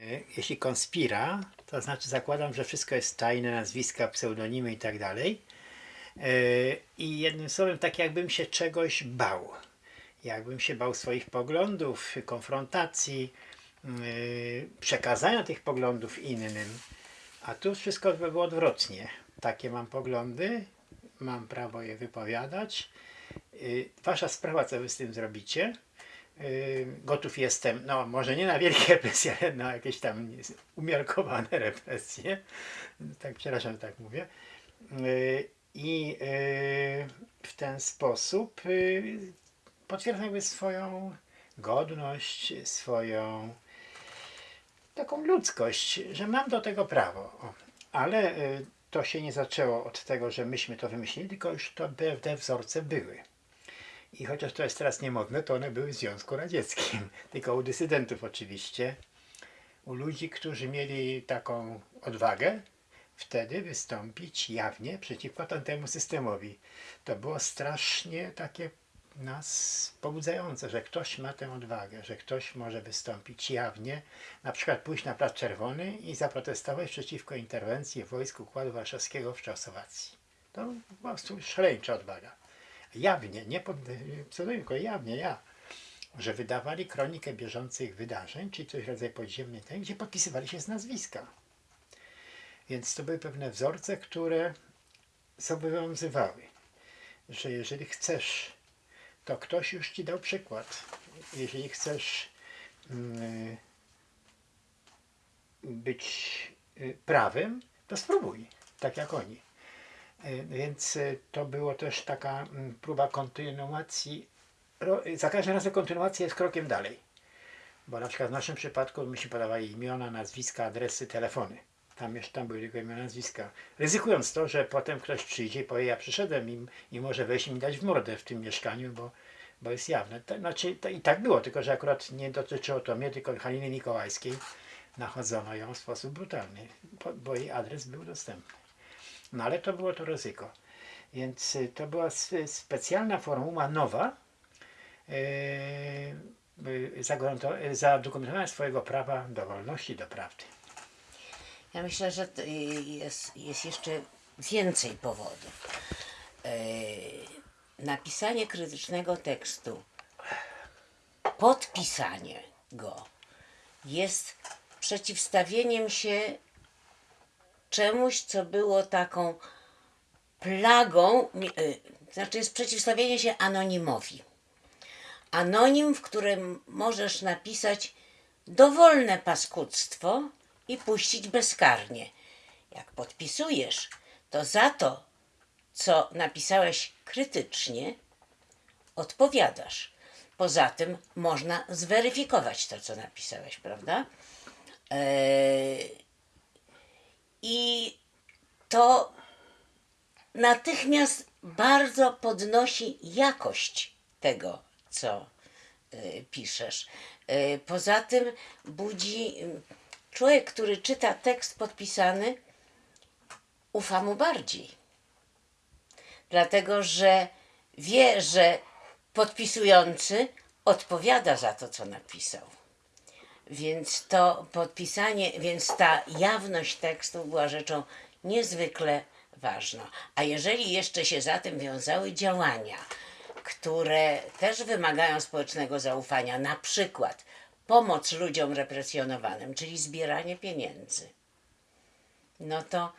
E, Jeśli konspira, to znaczy zakładam, że wszystko jest tajne, nazwiska, pseudonimy i tak dalej. E, I jednym słowem, tak jakbym się czegoś bał. Jakbym się bał swoich poglądów, konfrontacji, e, przekazania tych poglądów innym. A tu wszystko by było odwrotnie. Takie mam poglądy, mam prawo je wypowiadać. Y, Wasza sprawa, co wy z tym zrobicie. Y, Gotów jestem, no może nie na wielkie represje, ale na jakieś tam umiarkowane represje. Tak, przepraszam, że tak mówię. Y, I y, w ten sposób y, potwierdzam jakby swoją godność, swoją taką ludzkość, że mam do tego prawo. Ale to się nie zaczęło od tego, że myśmy to wymyślili, tylko już to te wzorce były. I chociaż to jest teraz niemodne, to one były w Związku Radzieckim. Tylko u dysydentów oczywiście. U ludzi, którzy mieli taką odwagę wtedy wystąpić jawnie przeciwko tamtemu systemowi. To było strasznie takie nas pobudzające, że ktoś ma tę odwagę, że ktoś może wystąpić jawnie, na przykład pójść na Plac Czerwony i zaprotestować przeciwko interwencji wojsk Układu Warszawskiego w Czechosłowacji. To po prostu szaleńcza odwaga. Jawnie, nie pod pseudonimem, jawnie ja, że wydawali kronikę bieżących wydarzeń, czyli coś rodzaju podziemnej tej, gdzie podpisywali się z nazwiska. Więc to były pewne wzorce, które zobowiązywały, że jeżeli chcesz to ktoś już ci dał przykład. Jeżeli chcesz mm, być y, prawym, to spróbuj, tak jak oni. Y, Więc y, to było też taka mm, próba kontynuacji. Za każdym razem kontynuacja jest krokiem dalej. Bo na przykład w naszym przypadku myśmy podawali imiona, nazwiska, adresy, telefony. Tam jeszcze tam były tylko imiona, nazwiska. Ryzykując to, że potem ktoś przyjdzie i powie, ja przyszedłem i, i może wejść i mi dać w mordę w tym mieszkaniu, bo, bo jest jawne. To, znaczy, to I tak było, tylko że akurat nie dotyczyło to mnie, tylko Haliny Mikołajskiej. Nachodzono ją w sposób brutalny, bo jej adres był dostępny. No ale to było to ryzyko. Więc y, to była specjalna formuła nowa, zagwaranto- yy, zadokumentowania swojego prawa do wolności, do prawdy. Ja myślę, że y, jest, jest jeszcze więcej powodów. Napisanie krytycznego tekstu, podpisanie go jest przeciwstawieniem się czemuś, co było taką plagą, y, znaczy jest przeciwstawienie się anonimowi. Anonim, w którym możesz napisać dowolne paskudztwo i puścić bezkarnie. Jak podpisujesz, to za to, co napisałeś krytycznie, odpowiadasz. Poza tym można zweryfikować to, co napisałeś, prawda? Eee, I to natychmiast bardzo podnosi jakość tego, co y, piszesz. Y, Poza tym budzi człowiek, który czyta tekst podpisany, ufa mu bardziej. Dlatego, że wie, że podpisujący odpowiada za to, co napisał. Więc to podpisanie, więc ta jawność tekstu była rzeczą niezwykle ważną. A jeżeli jeszcze się za tym wiązały działania, które też wymagają społecznego zaufania, na przykład pomoc ludziom represjonowanym, czyli zbieranie pieniędzy, no to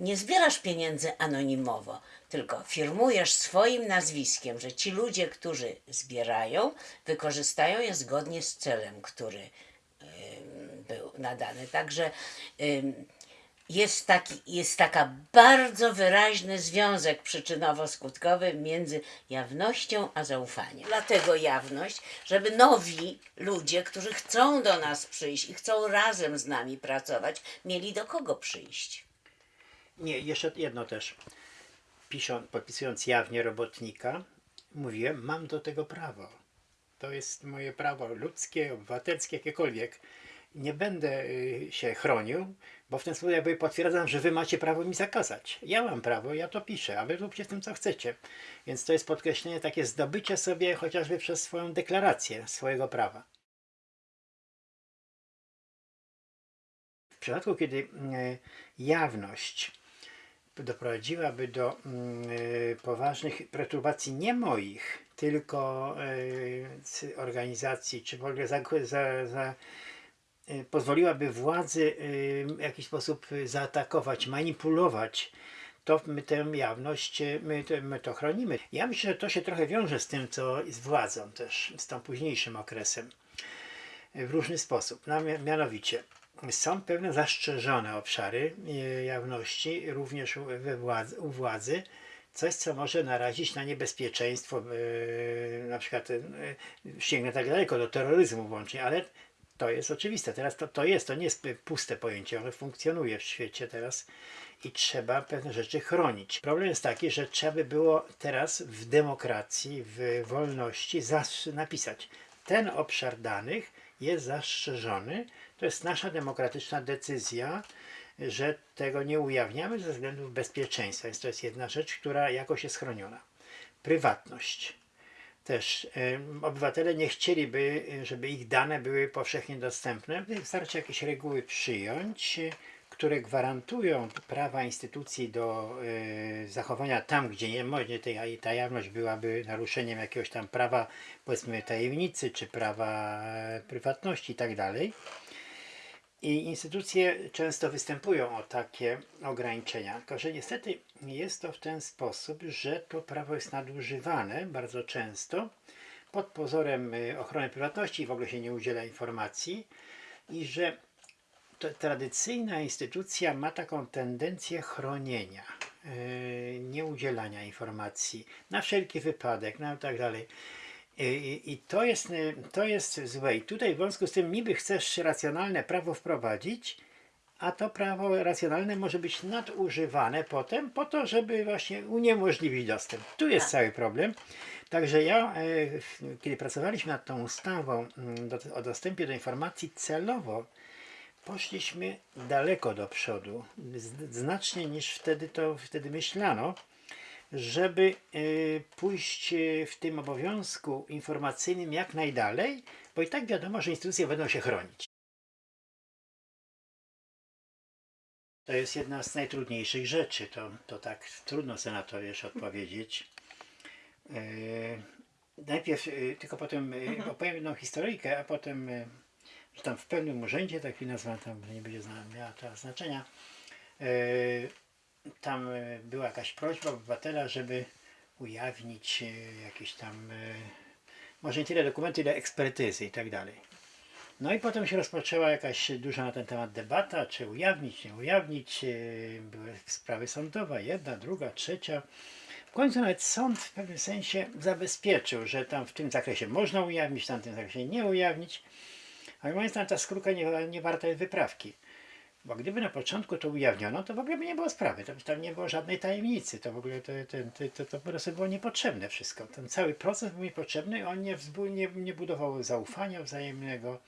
nie zbierasz pieniędzy anonimowo, tylko firmujesz swoim nazwiskiem, że ci ludzie, którzy zbierają, wykorzystają je zgodnie z celem, który był nadany. Także jest, taki, jest taka bardzo wyraźny związek przyczynowo-skutkowy między jawnością a zaufaniem. Dlatego jawność, żeby nowi ludzie, którzy chcą do nas przyjść i chcą razem z nami pracować, mieli do kogo przyjść. Nie, jeszcze jedno też. Pisząc, podpisując jawnie robotnika, mówiłem, mam do tego prawo. To jest moje prawo ludzkie, obywatelskie, jakiekolwiek. Nie będę y, się chronił, bo w ten sposób jakby potwierdzam, że wy macie prawo mi zakazać. Ja mam prawo, ja to piszę, a wy róbcie z tym, co chcecie. Więc to jest podkreślenie, takie zdobycie sobie chociażby przez swoją deklarację swojego prawa. przypadku, kiedy e, jawność doprowadziłaby do mm, e, poważnych perturbacji nie moich, tylko e, organizacji, czy w ogóle za, za, za, e, pozwoliłaby władzy w jakiś sposób zaatakować, manipulować, to my tę jawność, my, to- my to chronimy. Ja myślę, że to się trochę wiąże z tym, co z władzą też, z tą późniejszym okresem w różny sposób. No, mia- mianowicie są pewne zastrzeżone obszary e, jawności, również we władzy, u władzy, coś, co może narazić na niebezpieczeństwo, e, na przykład e, sięgnę tak daleko, do terroryzmu włącznie, ale to jest oczywiste. Teraz to, to jest, to nie jest puste pojęcie, ono funkcjonuje w świecie teraz i trzeba pewne rzeczy chronić. Problem jest taki, że trzeba by było teraz w demokracji, w wolności napisać, ten obszar danych jest zastrzeżony, to jest nasza demokratyczna decyzja, że tego nie ujawniamy ze względów bezpieczeństwa, więc to jest jedna rzecz, która jakoś jest chroniona. Prywatność też obywatele nie chcieliby, e, żeby ich dane były powszechnie dostępne. Wystarczy jakieś reguły przyjąć, które gwarantują prawa instytucji do e, zachowania tam, gdzie nie może tej, ta jawność byłaby naruszeniem jakiegoś tam prawa, powiedzmy tajemnicy, czy prawa e, prywatności i tak dalej. I instytucje często występują o takie ograniczenia, tylko że niestety jest to w ten sposób, że to prawo jest nadużywane bardzo często pod pozorem y, ochrony prywatności w ogóle się nie udziela informacji i że tradycyjna instytucja ma taką tendencję chronienia, yy, nieudzielania informacji na wszelki wypadek, no tak dalej. I, to jest, y, to jest złe. I tutaj w związku z tym niby chcesz racjonalne prawo wprowadzić, a to prawo racjonalne może być nadużywane potem po to, żeby właśnie uniemożliwić dostęp. Tu jest cały problem. Także ja, e, kiedy pracowaliśmy nad tą ustawą mm, o dostępie do informacji celowo, poszliśmy daleko do przodu, znacznie niż wtedy to wtedy myślano, żeby e, pójść e, w tym obowiązku informacyjnym jak najdalej, bo i tak wiadomo, że instytucje będą się chronić. To jest jedna z najtrudniejszych rzeczy. To, to tak trudno sobie na to wiesz odpowiedzieć. E, najpierw, tylko potem e, opowiem jedną historyjkę, a potem, że tam w pewnym urzędzie, taki nazwa tam nie będzie miała znaczenia, tam e, była jakaś prośba obywatela, żeby ujawnić e, jakieś tam, e, może nie tyle dokumenty, ile ekspertyzy i tak dalej. No i potem się rozpoczęła jakaś duża na ten temat debata, czy ujawnić, nie ujawnić. Były sprawy sądowe, jedna, druga, trzecia. W końcu nawet sąd w pewnym sensie zabezpieczył, że tam w tym zakresie można ujawnić, w tamtym zakresie nie ujawnić. Ale moim zdaniem ta skróka nie, nie warta jest wyprawki. Bo gdyby na początku to ujawniono, to w ogóle by nie było sprawy. To by tam nie było żadnej tajemnicy. To w ogóle to, to, to, to, po prostu było niepotrzebne wszystko. Ten cały proces był niepotrzebny, on nie, nie, nie budował zaufania wzajemnego.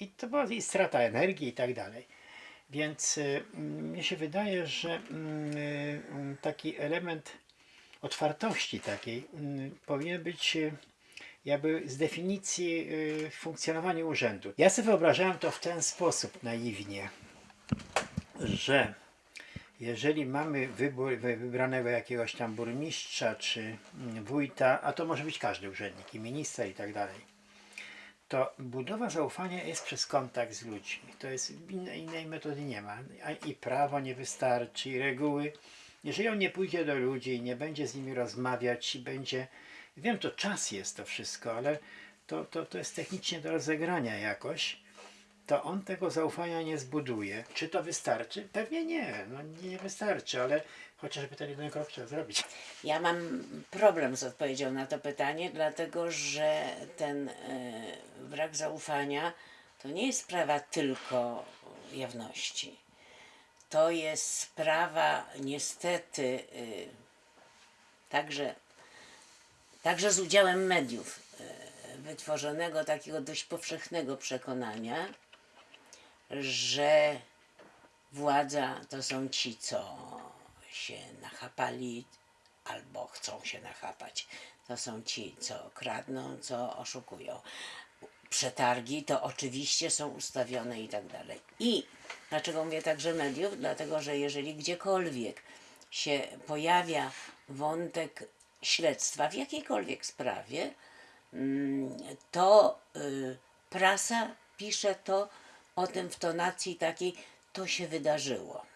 I to była i strata energii i tak dalej. Więc y, mm, się wydaje, że mm, y, taki element otwartości takiej mm, powinien być y, jakby z definicji y, funkcjonowania urzędu. Ja sobie wyobrażałem to w ten sposób naiwnie, że jeżeli mamy wybór, wy- wybranego jakiegoś tam burmistrza czy wójta, a to może być każdy urzędnik, i minister i tak dalej, to budowa zaufania jest przez kontakt z ludźmi. To jest innej, innej metody nie ma. I prawo nie wystarczy, i reguły. Jeżeli on nie pójdzie do ludzi i nie będzie z nimi rozmawiać i będzie. Wiem, to czas jest to wszystko, ale to, to, to jest technicznie do rozegrania jakoś. To on tego zaufania nie zbuduje. Czy to wystarczy? Pewnie nie. No, nie, wystarczy, ale chociażby ten jeden krok trzeba zrobić. Ja mam problem z odpowiedzią na to pytanie, dlatego że ten e, brak zaufania to nie jest sprawa tylko jawności. To jest sprawa niestety e, także, także z udziałem mediów e, wytworzonego takiego dość powszechnego przekonania, że władza to są ci, co się nachapali albo chcą się nachapać. To są ci, co kradną, co oszukują. przetargi to oczywiście są ustawione i tak dalej. I dlaczego mówię także mediów? Dlatego, że jeżeli gdziekolwiek się pojawia wątek śledztwa w jakiejkolwiek sprawie, mm, to y, prasa pisze to o tym w tonacji takiej, to się wydarzyło.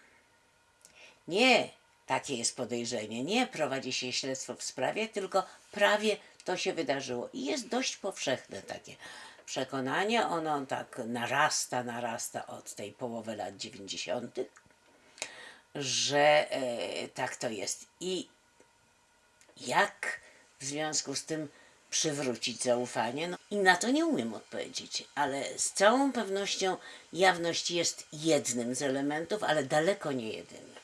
Nie takie jest podejrzenie, nie prowadzi się śledztwo w sprawie, tylko prawie to się wydarzyło. I jest dość powszechne takie przekonanie, ono tak narasta, narasta od tej połowy lat 90., że e, tak to jest. I jak w związku z tym przywrócić zaufanie? No, I na to nie umiem odpowiedzieć, ale z całą pewnością jawność jest jednym z elementów, ale daleko nie jedynym.